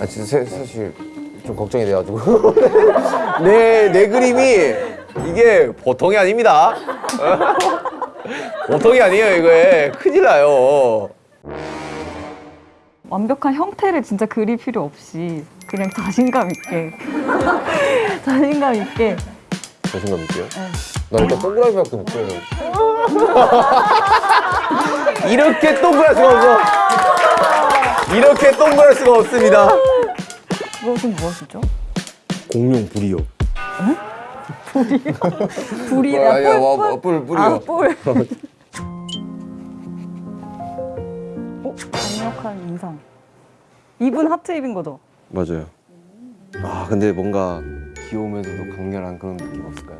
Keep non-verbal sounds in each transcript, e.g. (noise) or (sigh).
아 진짜 사- 사실 좀 걱정이 돼가지고. (laughs) 내, 내 그림이 이게 보통이 아닙니다. (laughs) 보통이 아니에요 이거에. 큰일 나요. 완벽한 형태를 진짜 그릴 필요 없이 그냥 자신감 있게. (laughs) 자신감 있게. 자신감 있게요? 네. 나 일단 동그라미밖에 못 그려요. 이렇게 동그랄 수가 없어 동그랄 수가 없습니다 그것은 무엇이죠? 공룡 불이요 불이라 아니야, 와, 와, 뿔, 뿔이요. 아, 뿔. 어? 강력한 인상. 입은 하트 입인 거죠? 맞아요 아 근데 뭔가 귀여우면서도 강렬한 그런 느낌 없을까요?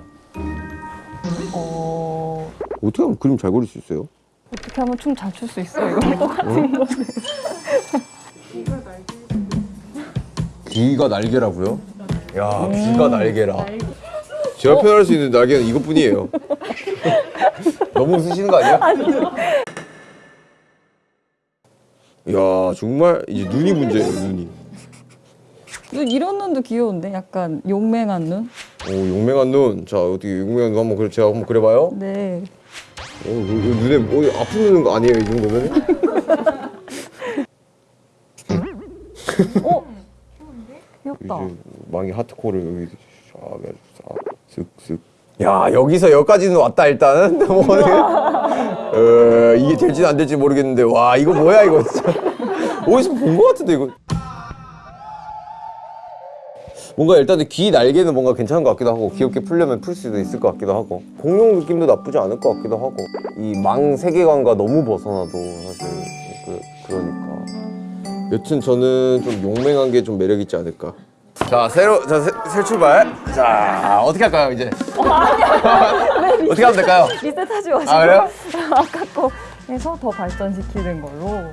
어... 어떻게 하면 그림 잘 그릴 수 있어요? 어떻게 하면 춤 잘 출 수 있어? 이거 똑같은 건데. 귀가 날개라고요? 야 귀가 날개라 제가 표현할 수 있는 날개는 이것뿐이에요 (laughs) 너무 웃으시는 거 아니야? 야 정말 이제 눈이 문제예요 눈이 눈, 이런 눈도 귀여운데? 약간 용맹한 눈? 오 용맹한 눈 자 어떻게 용맹한 눈 한번 그려 제가 한번 그려봐요 네. 어, 눈에 뭐 아픈 눈 아니에요 이 정도면? (laughs) 어? 귀엽다. 이제 망이 하트코를 여기 쫙 쓱쓱 야 여기서 여기까지는 왔다 일단은? (laughs) 뭐 어, 이게 될지는 안 될지 모르겠는데 와 이거 뭐야 이거 진짜. 어디서 본 것 같은데 이거? 뭔가 일단은 귀 날개는 뭔가 괜찮은 것 같기도 하고 귀엽게 풀려면 풀 수도 있을 것 같기도 하고 공룡 느낌도 나쁘지 않을 것 같기도 하고 이 망 세계관과 너무 벗어나도 사실 그, 그러니까 여튼 저는 좀 용맹한 게 좀 매력 있지 않을까. 자 새로 자 새, 새 출발. 자 어떻게 할까요 이제? 어떻게 하면 될까요? 리셋하지 마시고. 아 그래요? 아까 거 해서 더 발전시키는 걸로. 어,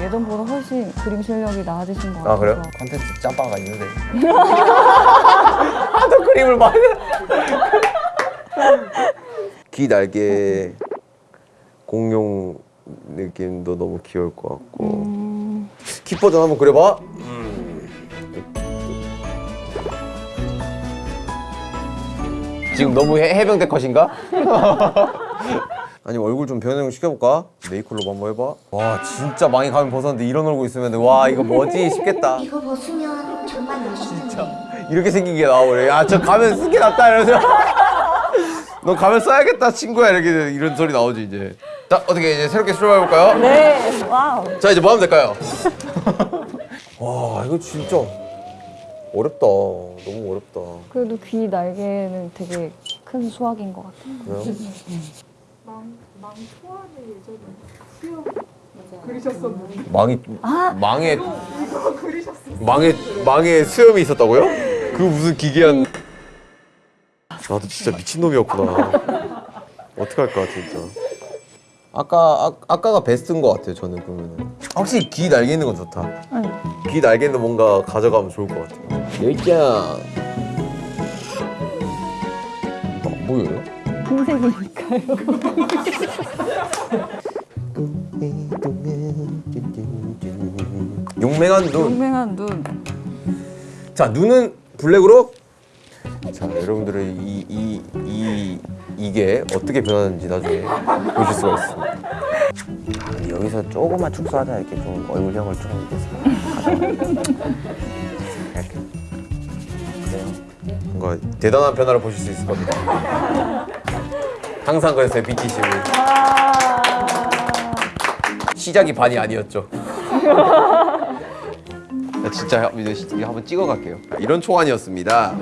예전보다 훨씬 그림 실력이 나아지신 것 같아서. 아 그래요? 컨텐츠 짬바가 있는데. (laughs) 하도 그림을 많이. (laughs) 귀 날개 공룡 느낌도 너무 귀여울 것 같고. 음, 키 버전 한번 그려봐. 지금 너무 해, 해병대 컷인가? (laughs) 아니 얼굴 좀 변형 시켜볼까? 네이클로브 한번 해봐. 와 진짜 많이 가면 벗었는데 이런 얼굴 있으면 와 이거 뭐지 싶겠다. 이거 벗으면 정말 멋있는데 이렇게 생긴 게 나와버려. 야저 가면 쓴게 낫다 이러면서. (laughs) 너 가면 써야겠다 친구야 이렇게 이런 소리 나오지 이제. 자 어떻게 이제 새롭게 출발해볼까요? 네. 와우. 자 이제 뭐 하면 될까요? (laughs) 와 이거 진짜 어렵다 너무 어렵다 그래도 귀 날개는 되게 큰 수확인 것 같아요. 그래요? 망이 망에 망에 망에 수염이 있었다고요? 그 무슨 기괴한 나도 진짜 미친놈이었구나 어떡 할까 진짜 아까 아, 아까가 베스트인 것 같아요 저는 그러면은 확실히 귀 날개 있는 건 좋다 아니, 귀 날개는 뭔가 가져가면 좋을 것 같아요. 여기짱. 안 보여요? 흰색이니까요. 용맹한 눈. 용맹한 눈. 자 눈은 블랙으로. 자 여러분들의 이이 이 이, 게 어떻게 변하는지 나중에 보실 수가 있습니다. 아, 여기서 조금만 축소하자 이렇게 좀 얼굴형을 좀 이렇게 이렇게 그래요. 뭔가 대단한 변화를 보실 수 있을 겁니다. 항상 그랬어요 BTC. 시작이 반이 아니었죠. 나 진짜 이제 한번 찍어 갈게요. 이런 초안이었습니다.